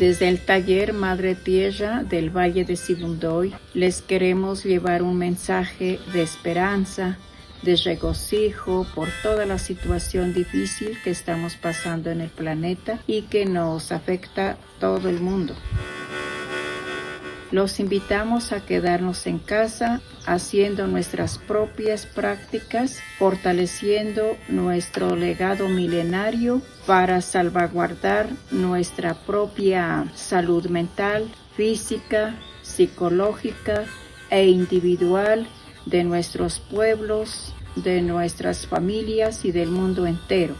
Desde el taller Madre Tierra del Valle de Sibundoy les queremos llevar un mensaje de esperanza, de regocijo por toda la situación difícil que estamos pasando en el planeta y que nos afecta todo el mundo. Los invitamos a quedarnos en casa haciendo nuestras propias prácticas, fortaleciendo nuestro legado milenario para salvaguardar nuestra propia salud mental, física, psicológica e individual de nuestros pueblos, de nuestras familias y del mundo entero.